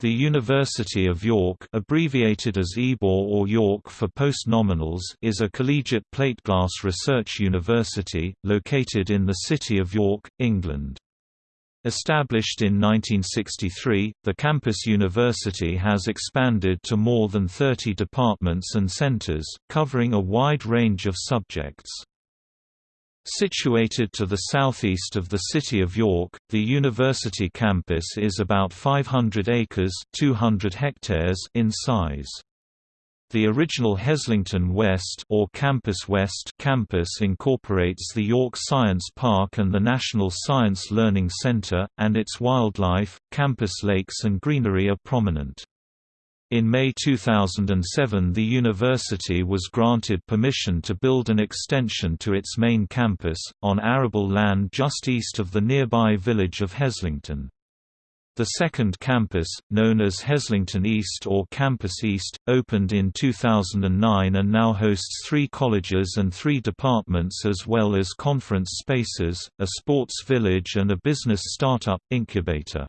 The University of York abbreviated as Ebor or York for postnominals is a collegiate plate-glass research university, located in the city of York, England. Established in 1963, the campus university has expanded to more than 30 departments and centers, covering a wide range of subjects. Situated to the southeast of the city of York, the university campus is about 500 acres 200 hectares in size. The original Heslington West or Campus West campus incorporates the York Science Park and the National Science Learning Center, and its wildlife, campus lakes and greenery are prominent. In May 2007 the university was granted permission to build an extension to its main campus, on arable land just east of the nearby village of Heslington. The second campus, known as Heslington East or Campus East, opened in 2009 and now hosts three colleges and three departments as well as conference spaces, a sports village and a business startup incubator.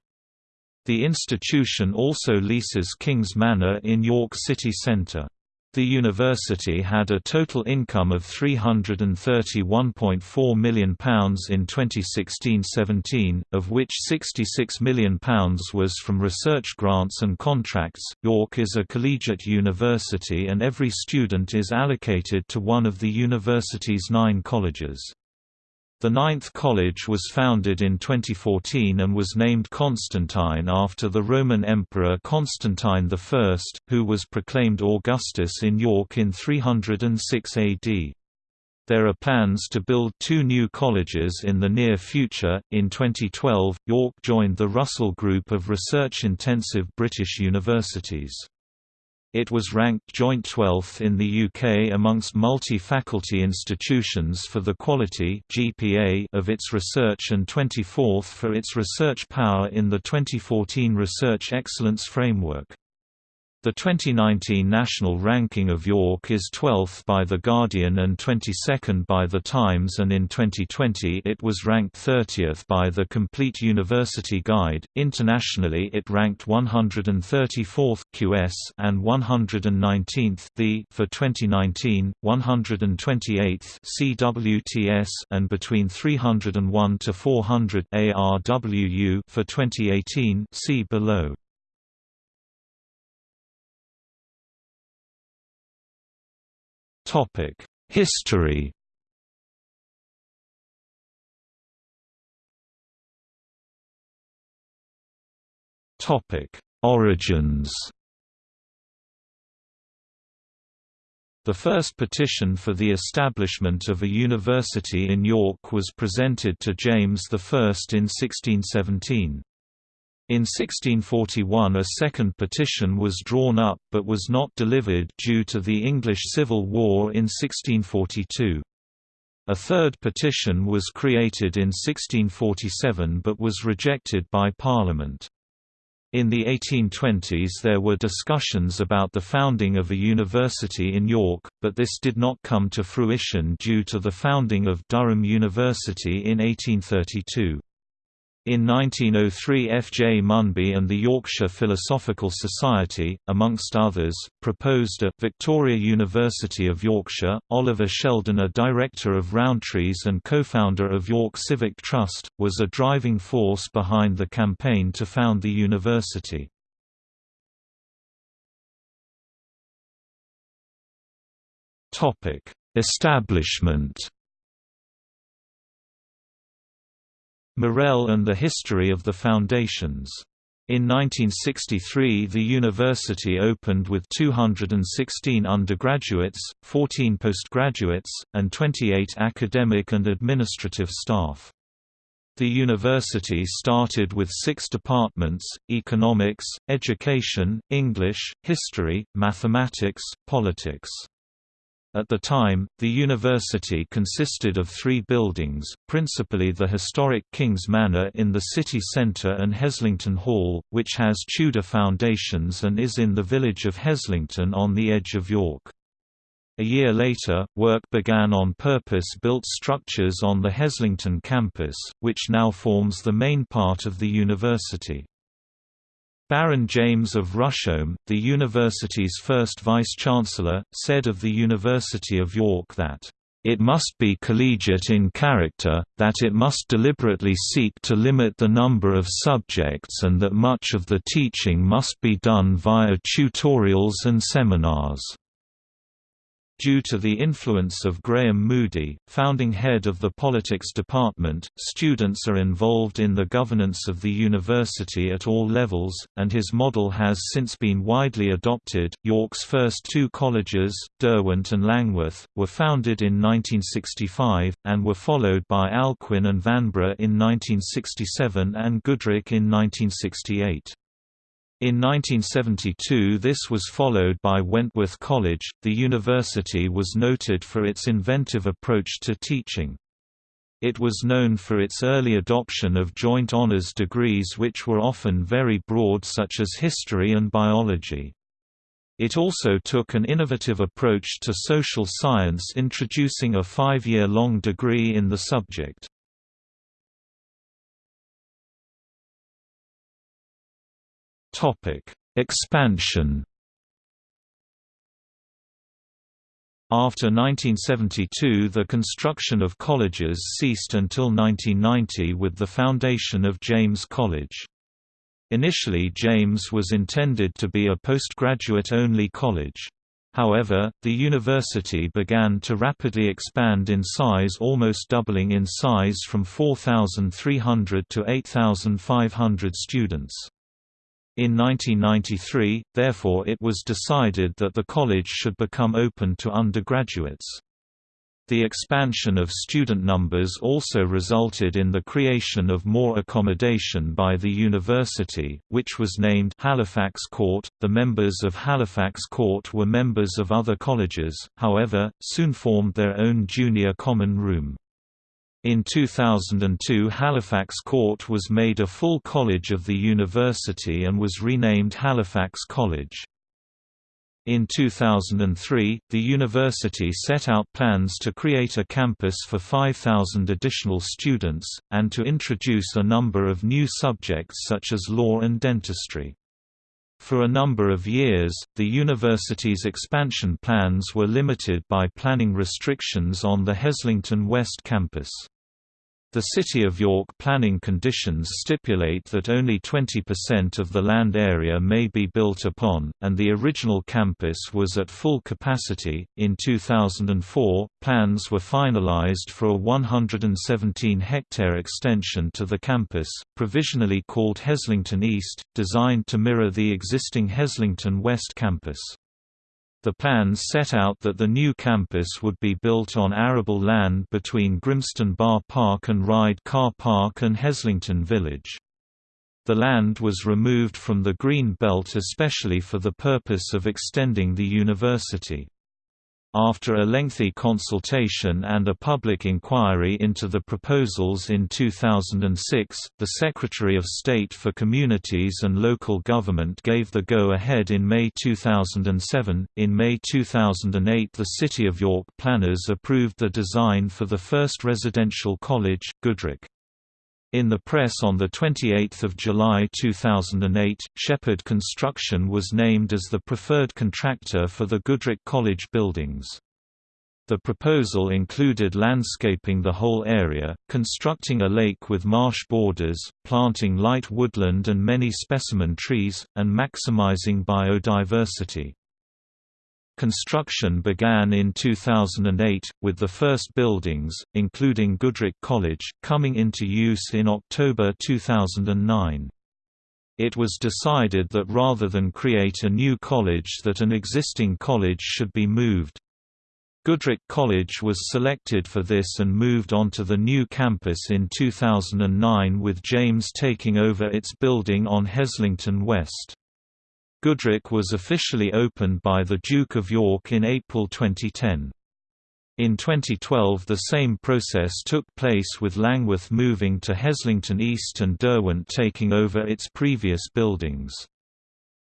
The institution also leases Kings Manor in York city centre. The university had a total income of £331.4 million in 2016-17, of which £66 million was from research grants and contracts. York is a collegiate university and every student is allocated to one of the university's nine colleges. The Ninth College was founded in 2014 and was named Constantine after the Roman Emperor Constantine I, who was proclaimed Augustus in York in 306 AD. There are plans to build two new colleges in the near future. In 2012, York joined the Russell Group of research intensive British universities. It was ranked joint 12th in the UK amongst multi-faculty institutions for the quality GPA of its research and 24th for its research power in the 2014 Research Excellence Framework. The 2019 national ranking of York is 12th by The Guardian and 22nd by The Times and in 2020 it was ranked 30th by The Complete University Guide. Internationally it ranked 134th QS and 119th the for 2019, 128th CWTS and between 301 to 400 ARWU for 2018 see below. History Topic: Origins The first petition for the establishment of a university in York was presented to James I in 1617. In 1641 a second petition was drawn up but was not delivered due to the English Civil War in 1642. A third petition was created in 1647 but was rejected by Parliament. In the 1820s there were discussions about the founding of a university in York, but this did not come to fruition due to the founding of Durham University in 1832. In 1903 F. J. Munby and the Yorkshire Philosophical Society, amongst others, proposed a Victoria University of Yorkshire. Oliver Sheldon a director of Rowntree's and co-founder of York Civic Trust, was a driving force behind the campaign to found the university. Establishment Morell and the History of the Foundations. In 1963 the university opened with 216 undergraduates, 14 postgraduates, and 28 academic and administrative staff. The university started with six departments, economics, education, English, history, mathematics, politics. At the time, the university consisted of three buildings, principally the historic King's Manor in the city centre and Heslington Hall, which has Tudor foundations and is in the village of Heslington on the edge of York. A year later, work began on purpose-built structures on the Heslington campus, which now forms the main part of the university. Baron James of Rusholme, the university's first vice-chancellor, said of the University of York that, "...it must be collegiate in character, that it must deliberately seek to limit the number of subjects and that much of the teaching must be done via tutorials and seminars." Due to the influence of Graham Moodie, founding head of the Politics Department, students are involved in the governance of the university at all levels, and his model has since been widely adopted. York's first two colleges, Derwent and Langwith, were founded in 1965, and were followed by Alcuin and Vanbrugh in 1967 and Goodricke in 1968. In 1972 this was followed by Wentworth College. The university was noted for its inventive approach to teaching. It was known for its early adoption of joint honors degrees which were often very broad such as history and biology. It also took an innovative approach to social science introducing a five-year-long degree in the subject. Topic: Expansion. After 1972 the construction of colleges ceased until 1990 with the foundation of James College. Initially James was intended to be a postgraduate-only college. However, the university began to rapidly expand in size almost doubling in size from 4,300 to 8,500 students. In 1993, therefore it was decided that the college should become open to undergraduates. The expansion of student numbers also resulted in the creation of more accommodation by the university, which was named Halifax Court. The members of Halifax Court were members of other colleges, however, soon formed their own junior common room. In 2002 Halifax Court was made a full college of the university and was renamed Halifax College. In 2003, the university set out plans to create a campus for 5,000 additional students, and to introduce a number of new subjects such as law and dentistry. For a number of years, the university's expansion plans were limited by planning restrictions on the Heslington West campus. The City of York planning conditions stipulate that only 20% of the land area may be built upon, and the original campus was at full capacity. In 2004, plans were finalized for a 117 hectare extension to the campus, provisionally called Heslington East, designed to mirror the existing Heslington West campus. The plans set out that the new campus would be built on arable land between Grimston Bar Park and Ride Car Park and Heslington Village. The land was removed from the Green Belt especially for the purpose of extending the university. After a lengthy consultation and a public inquiry into the proposals in 2006, the Secretary of State for Communities and Local Government gave the go-ahead in May 2007. In May 2008 the City of York planners approved the design for the first residential college, Goodricke. In the press on 28 July 2008, Shepherd Construction was named as the preferred contractor for the Goodricke College buildings. The proposal included landscaping the whole area, constructing a lake with marsh borders, planting light woodland and many specimen trees, and maximizing biodiversity. Construction began in 2008, with the first buildings, including Goodricke College, coming into use in October 2009. It was decided that rather than create a new college that an existing college should be moved. Goodricke College was selected for this and moved onto the new campus in 2009 with James taking over its building on Heslington West. Goodricke was officially opened by the Duke of York in April 2010. In 2012 the same process took place with Langwith moving to Heslington East and Derwent taking over its previous buildings.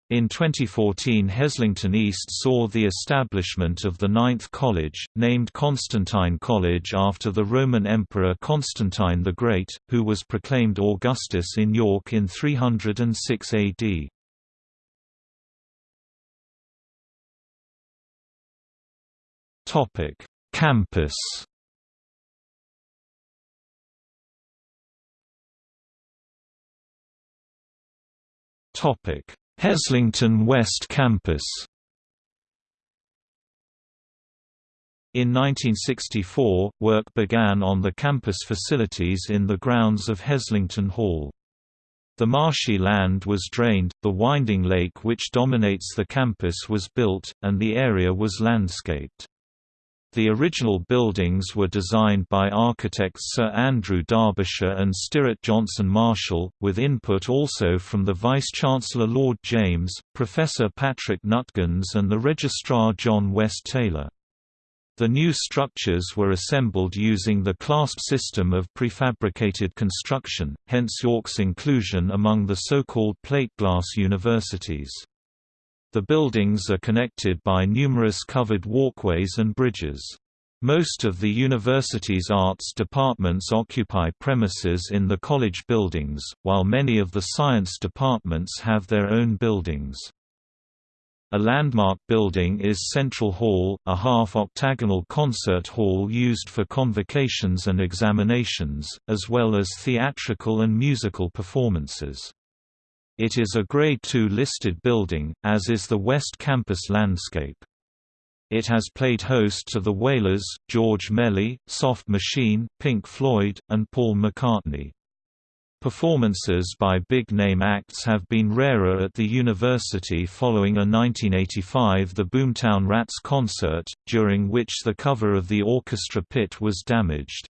In 2014 Heslington East saw the establishment of the Ninth College, named Constantine College after the Roman Emperor Constantine the Great, who was proclaimed Augustus in York in 306 AD. Campus Topic: Heslington West Campus In 1964, work began on the campus facilities in the grounds of Heslington Hall. The marshy land was drained, the winding lake which dominates the campus was built, and the area was landscaped. The original buildings were designed by architects Sir Andrew Derbyshire and Stirrat Johnson Marshall, with input also from the Vice-Chancellor Lord James, Professor Patrick Nuttgens and the Registrar John West Taylor. The new structures were assembled using the clasp system of prefabricated construction, hence York's inclusion among the so-called plate glass universities. The buildings are connected by numerous covered walkways and bridges. Most of the university's arts departments occupy premises in the college buildings, while many of the science departments have their own buildings. A landmark building is Central Hall, a half-octagonal concert hall used for convocations and examinations, as well as theatrical and musical performances. It is a Grade II listed building, as is the West Campus landscape. It has played host to the Wailers, George Melly, Soft Machine, Pink Floyd, and Paul McCartney. Performances by big-name acts have been rarer at the university following a 1985 The Boomtown Rats concert, during which the cover of the orchestra pit was damaged.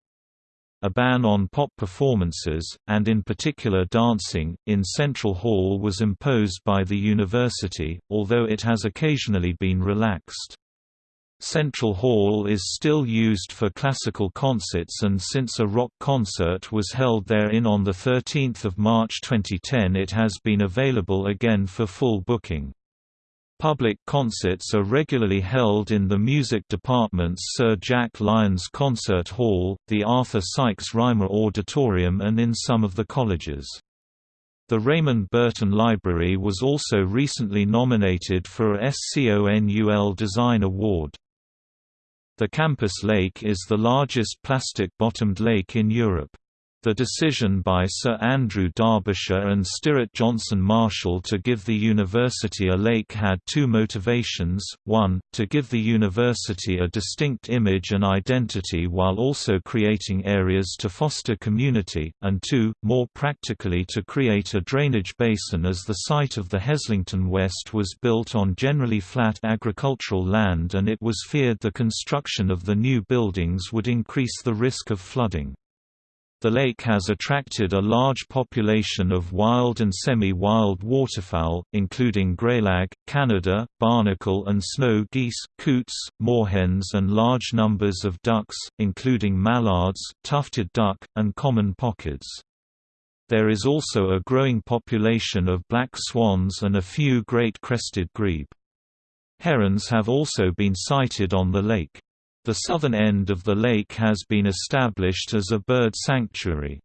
A ban on pop performances, and in particular dancing, in Central Hall was imposed by the university, although it has occasionally been relaxed. Central Hall is still used for classical concerts and since a rock concert was held therein on 13 March 2010 it has been available again for full booking. Public concerts are regularly held in the music department's Sir Jack Lyons Concert Hall, the Arthur Sykes Rymer Auditorium and in some of the colleges. The Raymond Burton Library was also recently nominated for a SCONUL Design Award. The campus lake is the largest plastic-bottomed lake in Europe. The decision by Sir Andrew Derbyshire and Stirrat Johnson Marshall to give the university a lake had two motivations, one, to give the university a distinct image and identity while also creating areas to foster community, and two, more practically to create a drainage basin as the site of the Heslington West was built on generally flat agricultural land and it was feared the construction of the new buildings would increase the risk of flooding. The lake has attracted a large population of wild and semi-wild waterfowl, including greylag, Canada, barnacle and snow geese, coots, moorhens and large numbers of ducks, including mallards, tufted duck, and common pochards. There is also a growing population of black swans and a few great crested grebe. Herons have also been sighted on the lake. The southern end of the lake has been established as a bird sanctuary.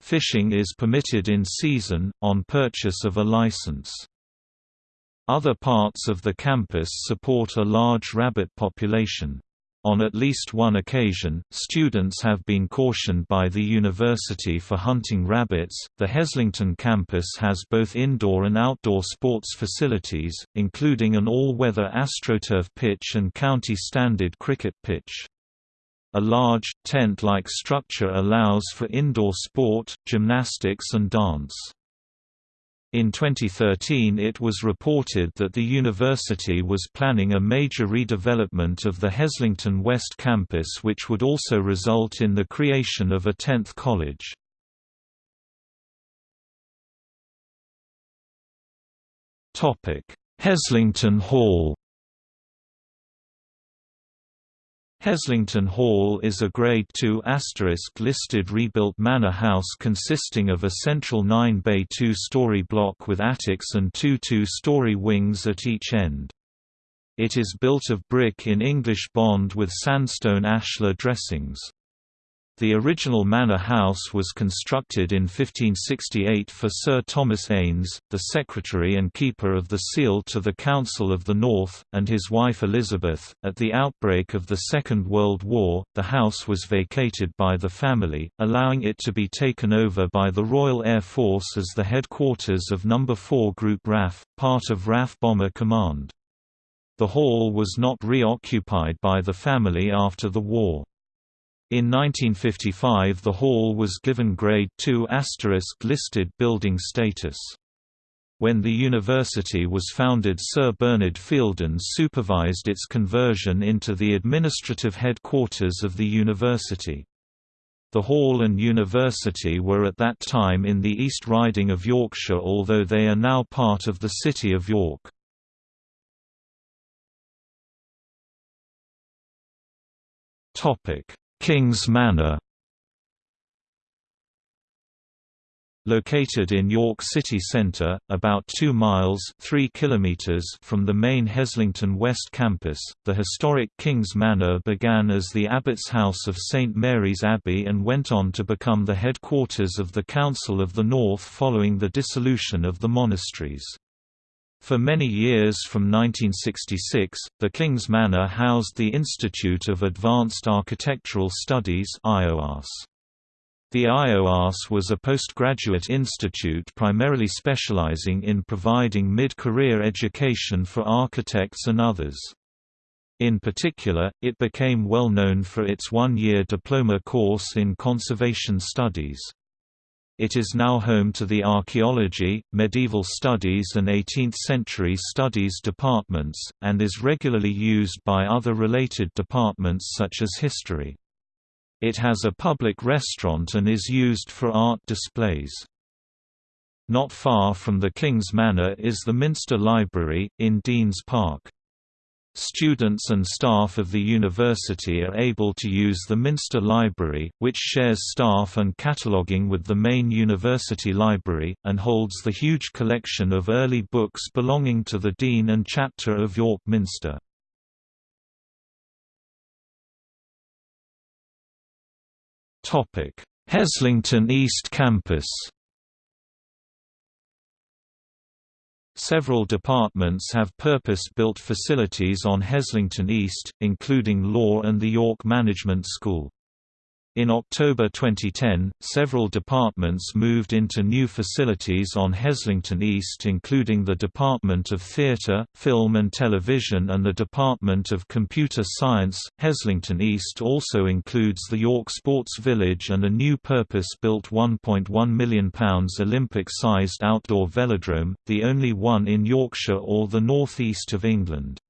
Fishing is permitted in season, on purchase of a license. Other parts of the campus support a large rabbit population. On at least one occasion, students have been cautioned by the university for hunting rabbits. The Heslington campus has both indoor and outdoor sports facilities, including an all weather AstroTurf pitch and county standard cricket pitch. A large, tent like structure allows for indoor sport, gymnastics, and dance. In 2013 it was reported that the university was planning a major redevelopment of the Heslington West campus which would also result in the creation of a 10th college. Heslington Hall Heslington Hall is a Grade II listed rebuilt manor house consisting of a central nine-bay two-story block with attics and two two-story wings at each end. It is built of brick in English bond with sandstone ashlar dressings. The original manor house was constructed in 1568 for Sir Thomas Eynns, the secretary and keeper of the seal to the Council of the North, and his wife Elizabeth. At the outbreak of the Second World War, the house was vacated by the family, allowing it to be taken over by the Royal Air Force as the headquarters of No. 4 Group RAF, part of RAF Bomber Command. The hall was not reoccupied by the family after the war. In 1955 the hall was given Grade II listed building status. When the university was founded Sir Bernard Feilden supervised its conversion into the administrative headquarters of the university. The hall and university were at that time in the East Riding of Yorkshire although they are now part of the City of York. Topic Kings Manor Located in York city centre, about 2 miles 3 kilometers from the main Heslington West campus, the historic Kings Manor began as the Abbot's House of St Mary's Abbey and went on to become the headquarters of the Council of the North following the dissolution of the monasteries. For many years from 1966, the King's Manor housed the Institute of Advanced Architectural Studies The IOAS was a postgraduate institute primarily specializing in providing mid-career education for architects and others. In particular, it became well known for its one-year diploma course in conservation studies. It is now home to the Archaeology, Medieval Studies and 18th-century Studies departments, and is regularly used by other related departments such as History. It has a public restaurant and is used for art displays. Not far from the King's Manor is the Minster Library, in Deans Park. Students and staff of the university are able to use the Minster Library, which shares staff and cataloguing with the main university library, and holds the huge collection of early books belonging to the Dean and Chapter of York Minster. Heslington East Campus Several departments have purpose-built facilities on Heslington East, including law and the York Management School. In October 2010, several departments moved into new facilities on Heslington East including the Department of Theatre, Film and Television and the Department of Computer Science. Heslington East also includes the York Sports Village and a new purpose-built £1.1 million Olympic-sized outdoor velodrome, the only one in Yorkshire or the north east of England.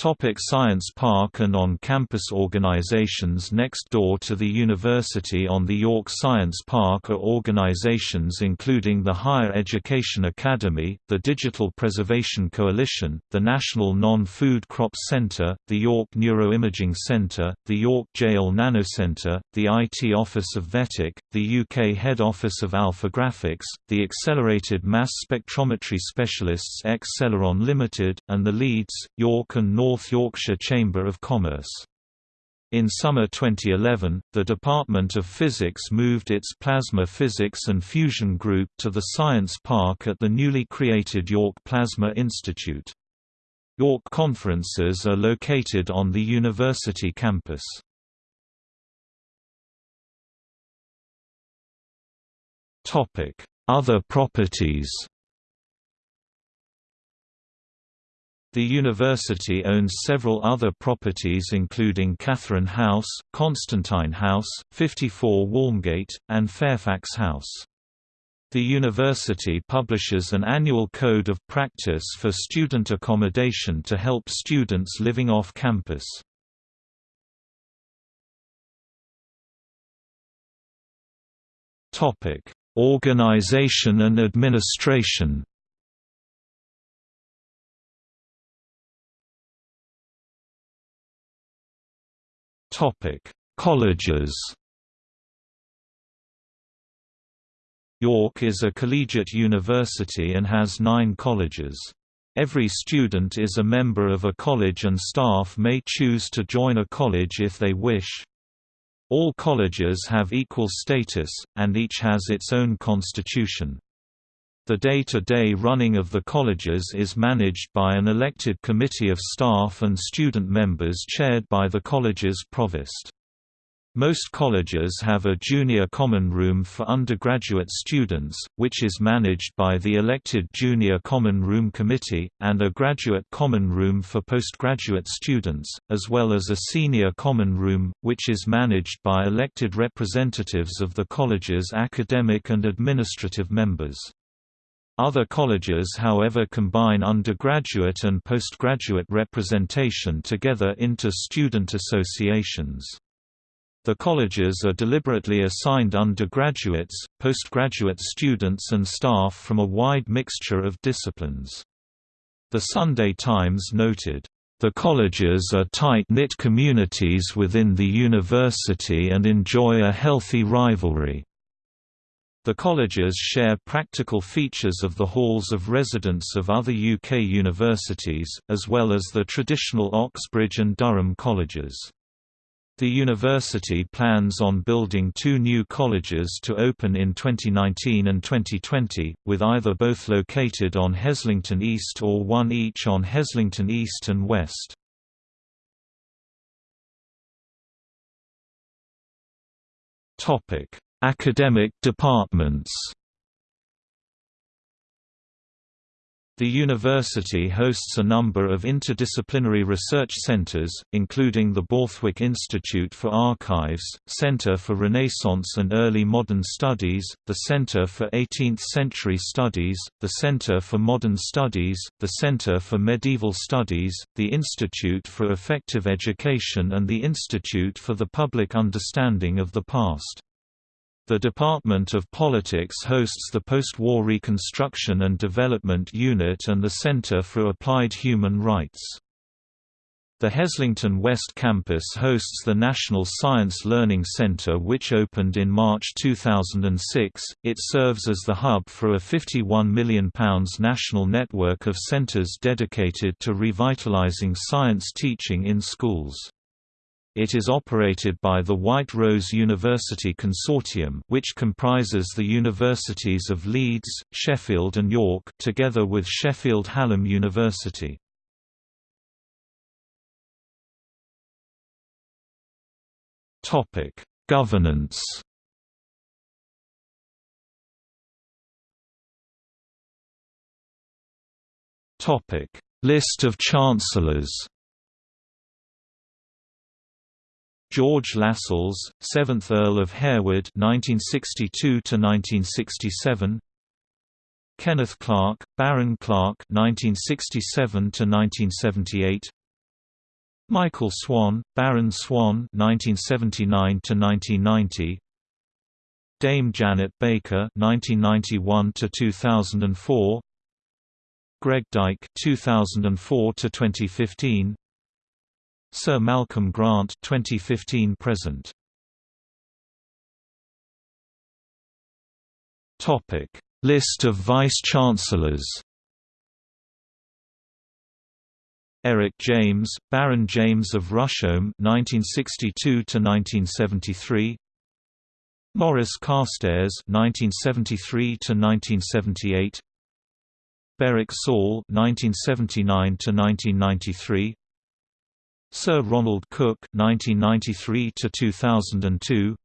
Topic Science Park and on-campus organizations Next door to the university on the York Science Park are organizations including the Higher Education Academy, the Digital Preservation Coalition, the National Non-Food Crops Centre, the York Neuroimaging Centre, the York JEOL Nanocentre, the IT Office of VETIC, the UK Head Office of Alpha Graphics, the Accelerated Mass Spectrometry Specialists X Celeron Limited, and the Leeds, York and North North Yorkshire Chamber of Commerce. In summer 2011, the Department of Physics moved its Plasma Physics and Fusion Group to the Science Park at the newly created York Plasma Institute. York conferences are located on the university campus. Other properties The university owns several other properties including Catherine House, Constantine House, 54 Walmgate, and Fairfax House. The university publishes an annual code of practice for student accommodation to help students living off campus. Organization and administration Topic: Colleges. York is a collegiate university and has nine colleges. Every student is a member of a college and staff may choose to join a college if they wish. All colleges have equal status, and each has its own constitution. The day-to-day -day running of the colleges is managed by an elected committee of staff and student members chaired by the college's provost. Most colleges have a junior common room for undergraduate students, which is managed by the elected Junior Common Room Committee, and a graduate common room for postgraduate students, as well as a senior common room, which is managed by elected representatives of the college's academic and administrative members. Other colleges however combine undergraduate and postgraduate representation together into student associations. The colleges are deliberately assigned undergraduates, postgraduate students and staff from a wide mixture of disciplines. The Sunday Times noted, "...the colleges are tight-knit communities within the university and enjoy a healthy rivalry." The colleges share practical features of the halls of residence of other UK universities, as well as the traditional Oxbridge and Durham colleges. The university plans on building two new colleges to open in 2019 and 2020, with either both located on Heslington East or one each on Heslington East and West. Academic departments The university hosts a number of interdisciplinary research centers, including the Borthwick Institute for Archives, Center for Renaissance and Early Modern Studies, the Center for 18th-Century Studies, the Center for Modern Studies, the Center for Medieval Studies, the Institute for Effective Education and the Institute for the Public Understanding of the Past. The Department of Politics hosts the Post-War Reconstruction and Development Unit and the Center for Applied Human Rights. The Heslington West Campus hosts the National Science Learning Center which opened in March 2006. It serves as the hub for a £51 million national network of centers dedicated to revitalizing science teaching in schools. It is operated by the White Rose University Consortium which comprises the universities of Leeds, Sheffield and York together with Sheffield Hallam University. Governance List of chancellors George Lascelles, 7th Earl of Harewood (1962–1967). Kenneth Clark, Baron Clark (1967–1978). Michael Swan, Baron Swan (1979–1990). Dame Janet Baker (1991–2004). Greg Dyke (2004–2015). Sir Malcolm Grant 2015 present. Topic. List of Vice-Chancellors Eric James, Baron James of Rusholme 1962 1973 Morris Carstairs 1973 1978 Berrick Saul 1979 1993 Sir Ronald Cooke 1993 to 2002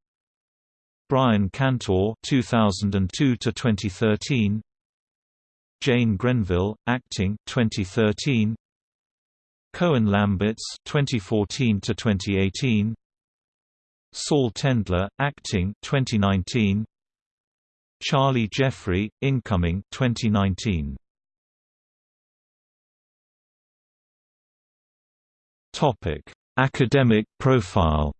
Brian Cantor 2002 to 2013 Jane Grenville, acting 2013, Koen Lamberts 2014 to 2018 Saul Tendler, acting 2019, Charlie Jeffrey, incoming 2019. Topic: Academic profile.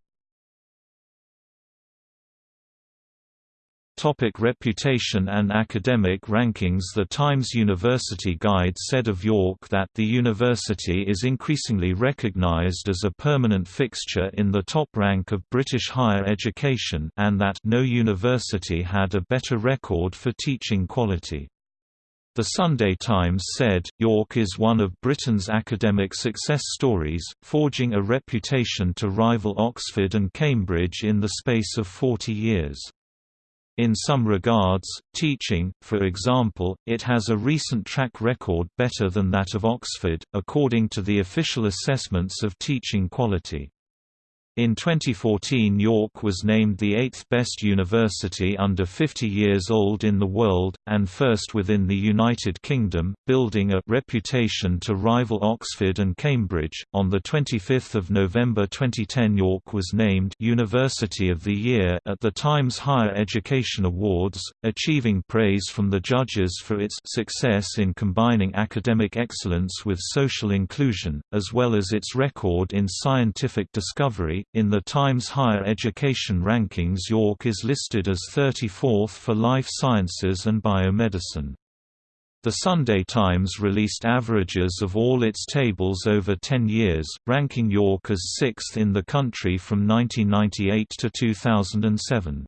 Topic reputation and academic rankings The Times University Guide said of York that the university is increasingly recognized as a permanent fixture in the top rank of British higher education and that no university had a better record for teaching quality. The Sunday Times said, York is one of Britain's academic success stories, forging a reputation to rival Oxford and Cambridge in the space of 40 years. In some regards, teaching, for example, it has a recent track record better than that of Oxford, according to the official assessments of teaching quality. In 2014 York was named the eighth best university under 50 years old in the world, and first within the United Kingdom, building a reputation to rival Oxford and Cambridge. On 25 November 2010 York was named University of the Year at the Times Higher Education Awards, achieving praise from the judges for its success in combining academic excellence with social inclusion, as well as its record in scientific discovery, in the Times Higher Education rankings York is listed as 34th for life sciences and biomedicine. The Sunday Times released averages of all its tables over 10 years, ranking York as sixth in the country from 1998 to 2007.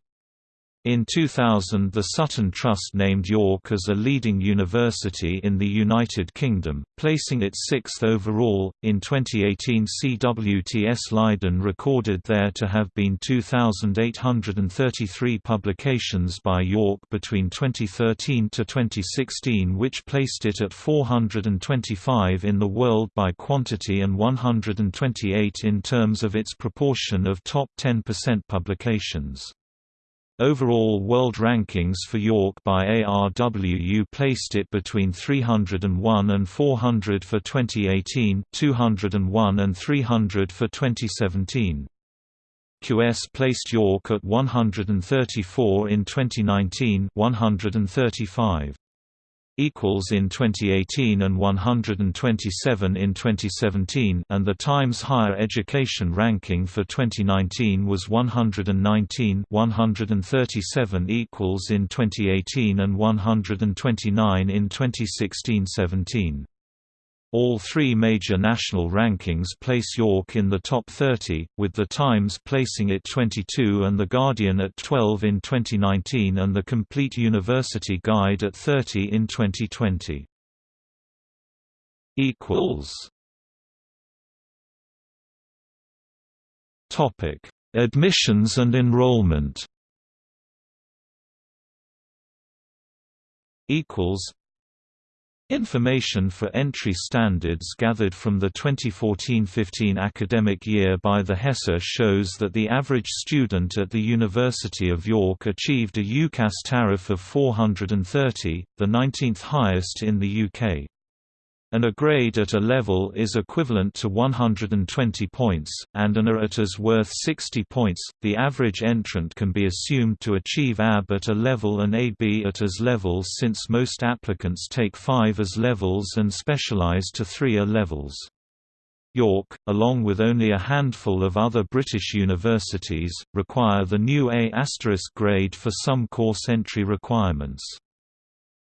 In 2000 the Sutton Trust named York as a leading university in the United Kingdom, placing it sixth overall. In 2018 CWTS Leiden recorded there to have been 2,833 publications by York between 2013 to 2016 which placed it at 425 in the world by quantity and 128 in terms of its proportion of top 10% publications. Overall world rankings for York by ARWU placed it between 301 and 400 for 2018, 201 and 300 for 2017. QS placed York at 134 in 2019, 135 equals in 2018 and 127 in 2017 and the Times Higher Education ranking for 2019 was 119 137 equals in 2018 and 129 in 2016-17 all three major national rankings place York in the top 30, with The Times placing it 22 and The Guardian at 12 in 2019 and The Complete University Guide at 30 in 2020. Admissions and enrollment Information for entry standards gathered from the 2014–15 academic year by the HESA shows that the average student at the University of York achieved a UCAS tariff of 430, the 19th highest in the UK and a grade at a level is equivalent to 120 points, and an A at is worth 60 points. The average entrant can be assumed to achieve AB at a level and AB at as levels since most applicants take 5 as levels and specialise to 3 A levels. York, along with only a handful of other British universities, require the new A** grade for some course entry requirements.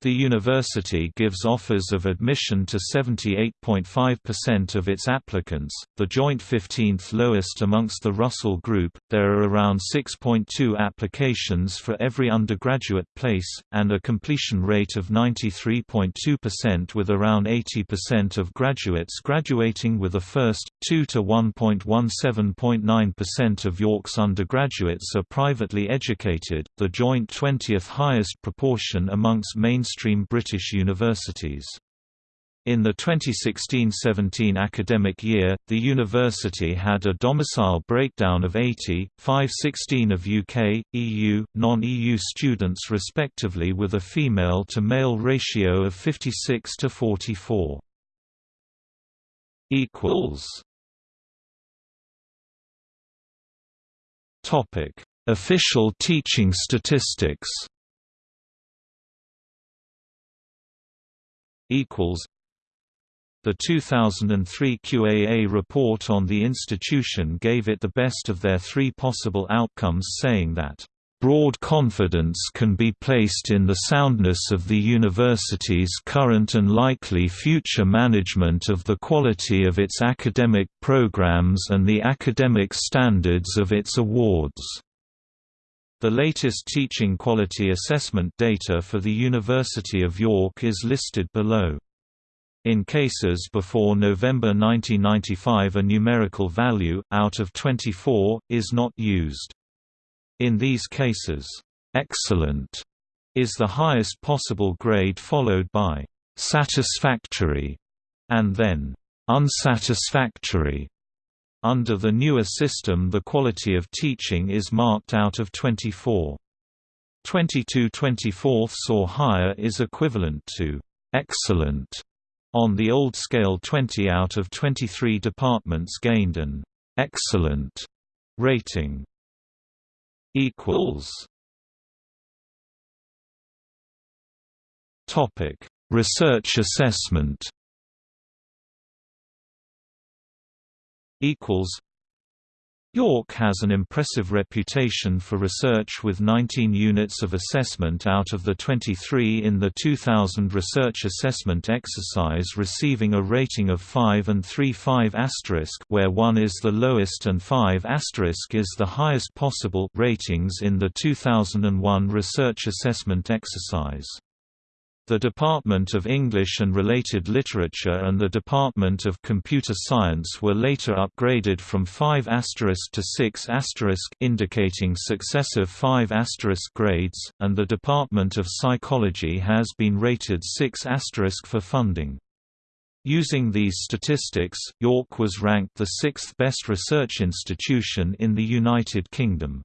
The university gives offers of admission to 78.5% of its applicants, the joint 15th lowest amongst the Russell Group. There are around 6.2 applications for every undergraduate place, and a completion rate of 93.2% with around 80% of graduates graduating with a first, 2 to 1.17.9% of York's undergraduates are privately educated, the joint 20th highest proportion amongst mainstream mainstream British universities. In the 2016–17 academic year, the university had a domicile breakdown of 80, 516 of UK, EU, non-EU students respectively with a female-to-male ratio of 56 to 44. Official teaching statistics equals the 2003 QAA report on the institution gave it the best of their three possible outcomes saying that Broad confidence can be placed in the soundness of the university's current and likely future management of the quality of its academic programs and the academic standards of its awards. The latest teaching quality assessment data for the University of York is listed below. In cases before November 1995 a numerical value, out of 24, is not used. In these cases, "'excellent' is the highest possible grade followed by "'satisfactory' and then "'unsatisfactory' Under the newer system the quality of teaching is marked out of 24. 22 24 or higher is equivalent to «excellent» on the old scale 20 out of 23 departments gained an «excellent» rating. Research assessment York has an impressive reputation for research with 19 units of assessment out of the 23 in the 2000 research assessment exercise receiving a rating of 5 and 3 5 where 1 is the lowest and 5 is the highest possible ratings in the 2001 research assessment exercise. The Department of English and Related Literature and the Department of Computer Science were later upgraded from 5 to 6 indicating successive 5 grades, and the Department of Psychology has been rated 6 for funding. Using these statistics, York was ranked the sixth best research institution in the United Kingdom.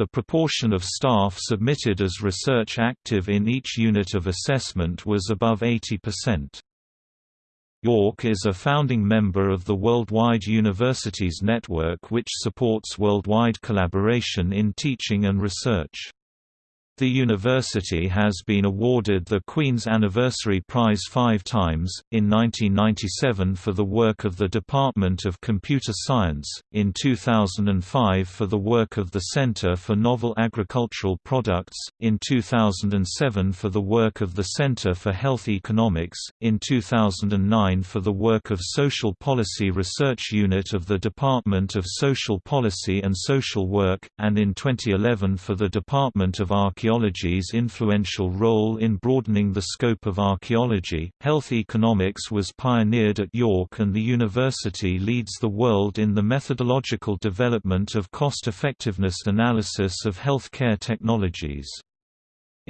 The proportion of staff submitted as research active in each unit of assessment was above 80%. York is a founding member of the Worldwide Universities Network which supports worldwide collaboration in teaching and research. The university has been awarded the Queen's Anniversary Prize five times, in 1997 for the work of the Department of Computer Science, in 2005 for the work of the Center for Novel Agricultural Products, in 2007 for the work of the Center for Health Economics, in 2009 for the work of Social Policy Research Unit of the Department of Social Policy and Social Work, and in 2011 for the Department of Archaeology archaeology's influential role in broadening the scope of archaeology. Health economics was pioneered at York, and the university leads the world in the methodological development of cost effectiveness analysis of healthcare technologies.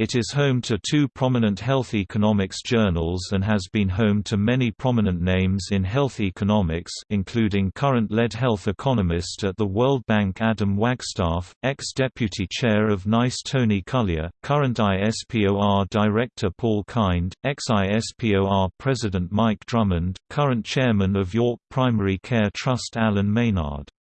It is home to two prominent health economics journals and has been home to many prominent names in health economics including current lead health economist at the World Bank Adam Wagstaff, ex-deputy chair of NICE Tony Culyer, current ISPOR director Paul Kind, ex-ISPOR president Mike Drummond, current chairman of York Primary Care Trust Alan Maynard.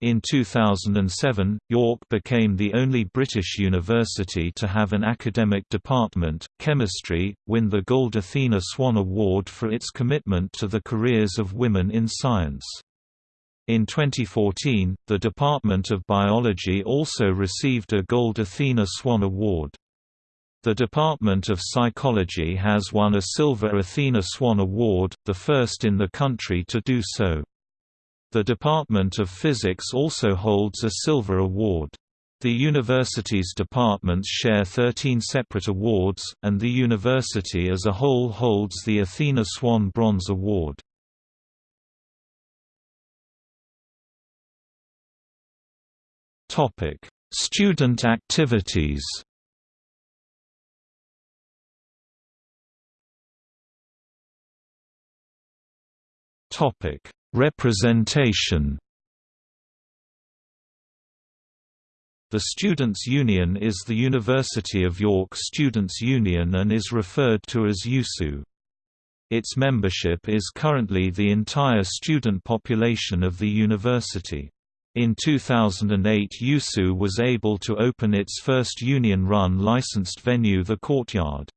In 2007, York became the only British university to have an academic department, chemistry, win the Gold Athena Swan Award for its commitment to the careers of women in science. In 2014, the Department of Biology also received a Gold Athena Swan Award. The Department of Psychology has won a Silver Athena Swan Award, the first in the country to do so. The Department of Physics also holds a Silver Award. The university's departments share 13 separate awards, and the university as a whole holds the Athena Swan Bronze Award. Student activities Topic Representation The Students' Union is the University of York Students' Union and is referred to as USU. Its membership is currently the entire student population of the university. In 2008 USU was able to open its first union-run licensed venue the Courtyard.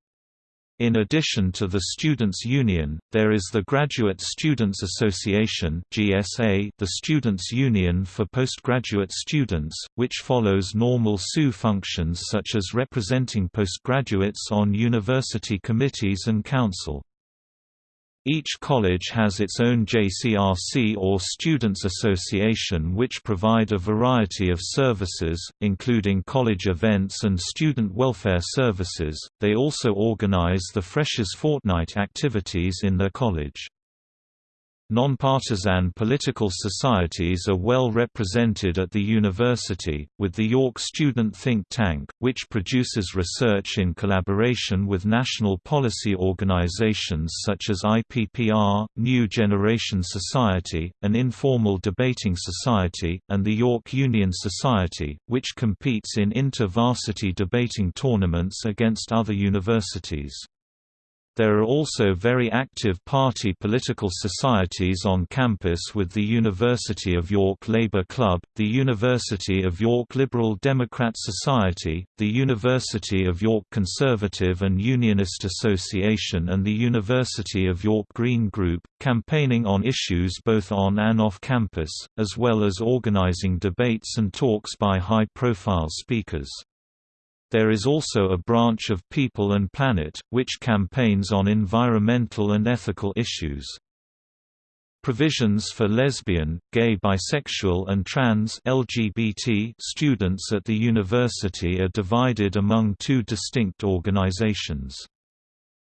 In addition to the Students' Union, there is the Graduate Students Association the Students' Union for postgraduate students, which follows normal SU functions such as representing postgraduates on university committees and council. Each college has its own JCRC or Students Association which provide a variety of services, including college events and student welfare services. They also organize the Freshers' Fortnight activities in their college. Nonpartisan political societies are well represented at the university, with the York Student Think Tank, which produces research in collaboration with national policy organizations such as IPPR, New Generation Society, an informal debating society, and the York Union Society, which competes in inter-varsity debating tournaments against other universities. There are also very active party political societies on campus with the University of York Labour Club, the University of York Liberal Democrat Society, the University of York Conservative and Unionist Association and the University of York Green Group, campaigning on issues both on and off campus, as well as organizing debates and talks by high-profile speakers. There is also a branch of People and Planet, which campaigns on environmental and ethical issues. Provisions for lesbian, gay bisexual and trans LGBT students at the university are divided among two distinct organizations.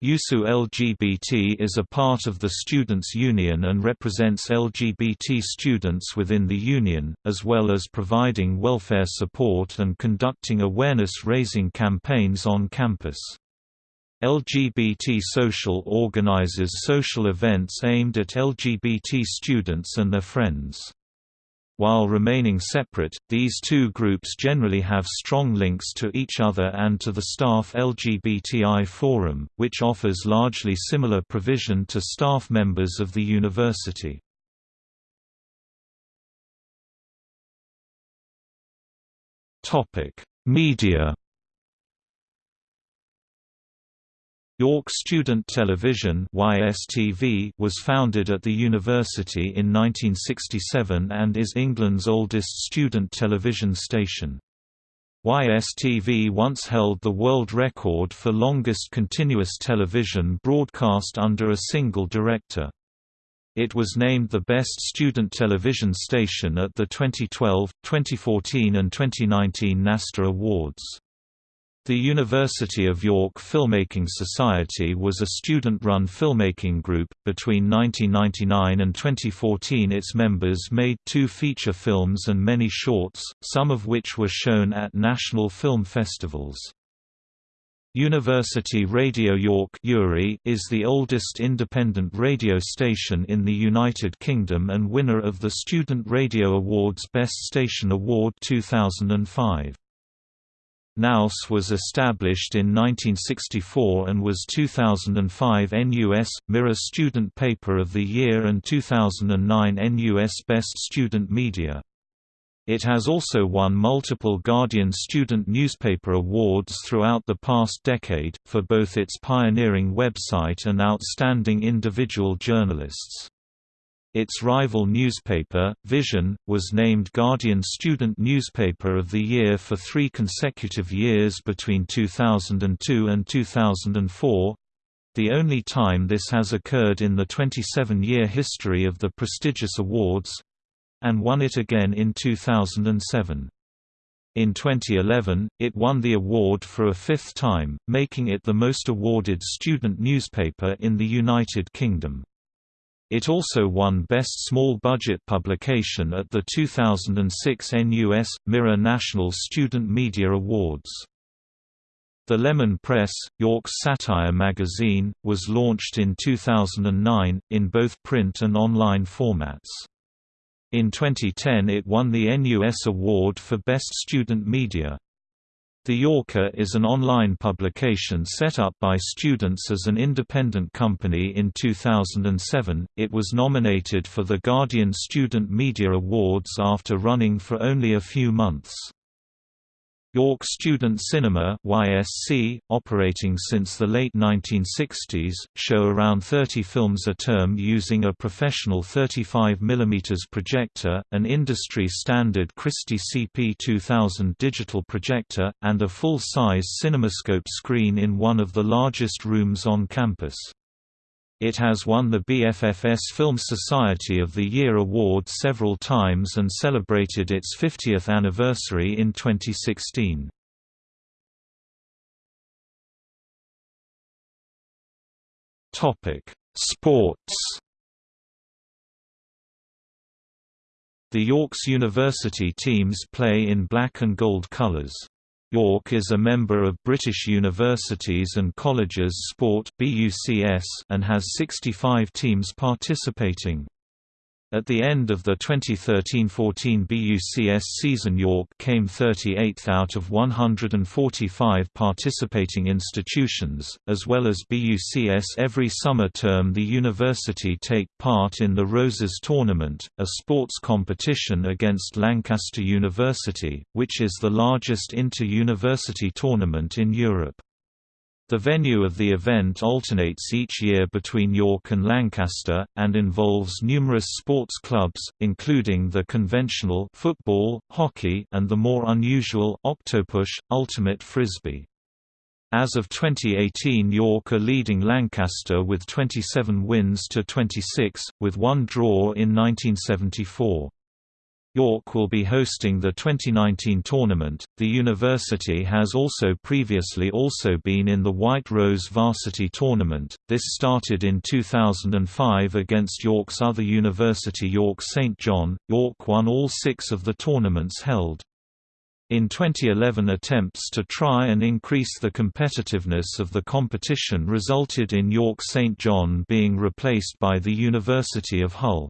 USU LGBT is a part of the Students' Union and represents LGBT students within the union, as well as providing welfare support and conducting awareness-raising campaigns on campus. LGBT Social organizes social events aimed at LGBT students and their friends. While remaining separate, these two groups generally have strong links to each other and to the staff LGBTI Forum, which offers largely similar provision to staff members of the university. Media York Student Television YSTV was founded at the university in 1967 and is England's oldest student television station. YSTV once held the world record for longest continuous television broadcast under a single director. It was named the best student television station at the 2012, 2014 and 2019 NASTA Awards. The University of York Filmmaking Society was a student-run filmmaking group. Between 1999 and 2014 its members made two feature films and many shorts, some of which were shown at national film festivals. University Radio York is the oldest independent radio station in the United Kingdom and winner of the Student Radio Awards Best Station Award 2005. Nouse was established in 1964 and was 2005 NUS, Mirror Student Paper of the Year and 2009 NUS Best Student Media. It has also won multiple Guardian Student Newspaper Awards throughout the past decade, for both its pioneering website and outstanding individual journalists. Its rival newspaper, Vision, was named Guardian Student Newspaper of the Year for three consecutive years between 2002 and 2004—the only time this has occurred in the 27-year history of the prestigious awards—and won it again in 2007. In 2011, it won the award for a fifth time, making it the most awarded student newspaper in the United Kingdom. It also won Best Small Budget Publication at the 2006 NUS Mirror National Student Media Awards. The Lemon Press, York's satire magazine, was launched in 2009, in both print and online formats. In 2010 it won the NUS Award for Best Student Media. The Yorker is an online publication set up by students as an independent company in 2007. It was nominated for the Guardian Student Media Awards after running for only a few months. York Student Cinema YSC, operating since the late 1960s, show around 30 films a term using a professional 35 mm projector, an industry-standard Christie CP2000 digital projector, and a full-size CinemaScope screen in one of the largest rooms on campus. It has won the BFFS Film Society of the Year award several times and celebrated its 50th anniversary in 2016. Topic: Sports. The York's university teams play in black and gold colours. York is a member of British Universities and Colleges Sport and has 65 teams participating. At the end of the 2013–14 BUCS season York came 38th out of 145 participating institutions, as well as BUCS every summer term the university take part in the Roses Tournament, a sports competition against Lancaster University, which is the largest inter-university tournament in Europe. The venue of the event alternates each year between York and Lancaster, and involves numerous sports clubs, including the conventional football, hockey, and the more unusual octopush, ultimate frisbee. As of 2018 York are leading Lancaster with 27 wins to 26, with one draw in 1974. York will be hosting the 2019 tournament. The university has also previously also been in the White Rose Varsity Tournament. This started in 2005 against York's other university York St John. York won all 6 of the tournaments held. In 2011 attempts to try and increase the competitiveness of the competition resulted in York St John being replaced by the University of Hull.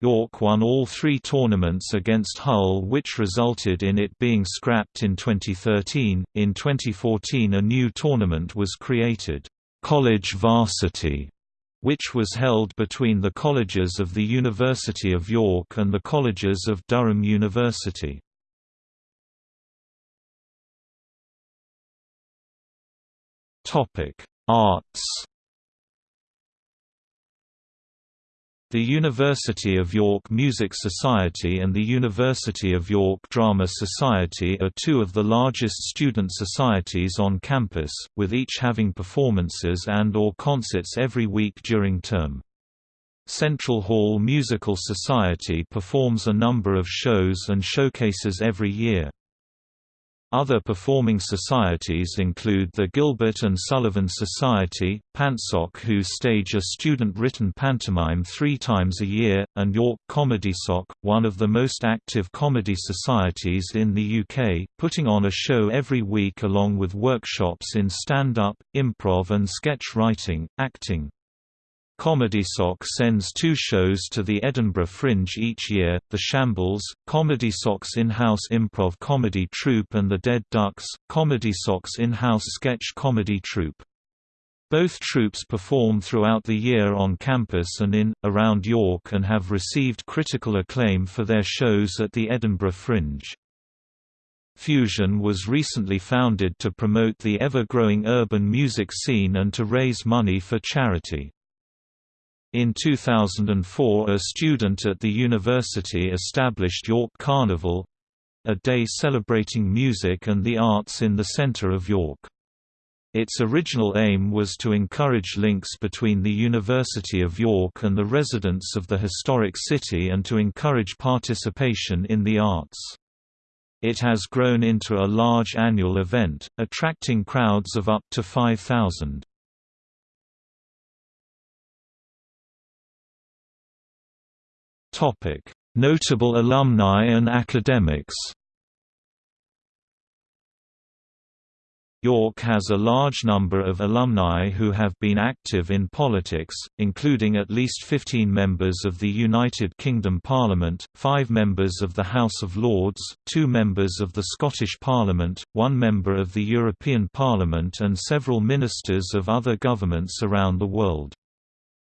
York won all three tournaments against Hull which resulted in it being scrapped in 2013. In 2014 a new tournament was created, College Varsity, which was held between the colleges of the University of York and the colleges of Durham University. Arts The University of York Music Society and the University of York Drama Society are two of the largest student societies on campus, with each having performances and or concerts every week during term. Central Hall Musical Society performs a number of shows and showcases every year. Other performing societies include the Gilbert and Sullivan Society, Pantsoc who stage a student-written pantomime three times a year, and York Comedy Soc, one of the most active comedy societies in the UK, putting on a show every week along with workshops in stand-up, improv and sketch writing, acting, Comedy Soc sends two shows to the Edinburgh Fringe each year, The Shambles, Comedy Soc's in-house improv comedy troupe and The Dead Ducks, Comedy Soc's in-house sketch comedy troupe. Both troupes perform throughout the year on campus and in, around York and have received critical acclaim for their shows at the Edinburgh Fringe. Fusion was recently founded to promote the ever-growing urban music scene and to raise money for charity. In 2004 a student at the university established York Carnival—a day celebrating music and the arts in the centre of York. Its original aim was to encourage links between the University of York and the residents of the historic city and to encourage participation in the arts. It has grown into a large annual event, attracting crowds of up to 5,000. Topic: Notable alumni and academics. York has a large number of alumni who have been active in politics, including at least 15 members of the United Kingdom Parliament, five members of the House of Lords, two members of the Scottish Parliament, one member of the European Parliament and several ministers of other governments around the world.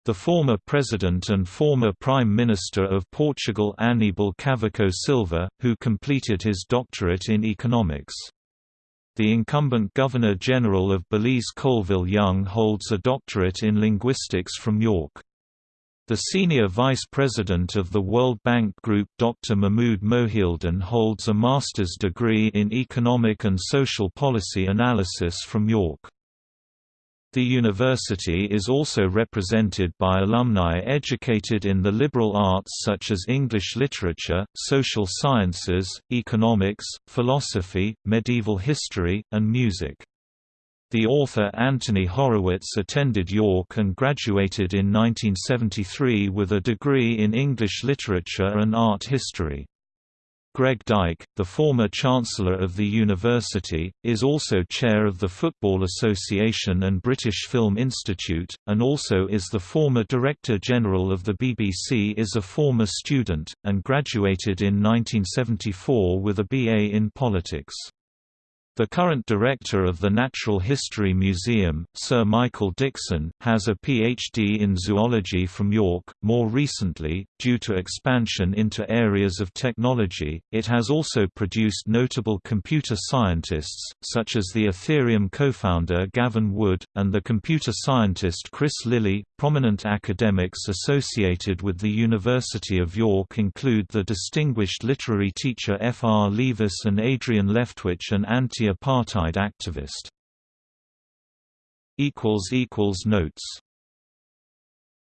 The former president and former prime minister of Portugal Aníbal Cavaco Silva, who completed his doctorate in economics. The incumbent Governor-General of Belize Colville Young holds a doctorate in linguistics from York. The senior vice president of the World Bank Group Dr. Mahmoud Mohieldin holds a master's degree in economic and social policy analysis from York. The university is also represented by alumni educated in the liberal arts such as English literature, social sciences, economics, philosophy, medieval history, and music. The author Anthony Horowitz attended York and graduated in 1973 with a degree in English literature and art history. Greg Dyke, the former Chancellor of the university, is also chair of the Football Association and British Film Institute, and also is the former Director General of the BBC is a former student, and graduated in 1974 with a BA in politics. The current director of the Natural History Museum, Sir Michael Dixon, has a PhD in zoology from York. More recently, due to expansion into areas of technology, it has also produced notable computer scientists, such as the Ethereum co-founder Gavin Wood, and the computer scientist Chris Lilly. Prominent academics associated with the University of York include the distinguished literary teacher F. R. Leavis and Adrian Leftwich an anti anti-apartheid activist. Notes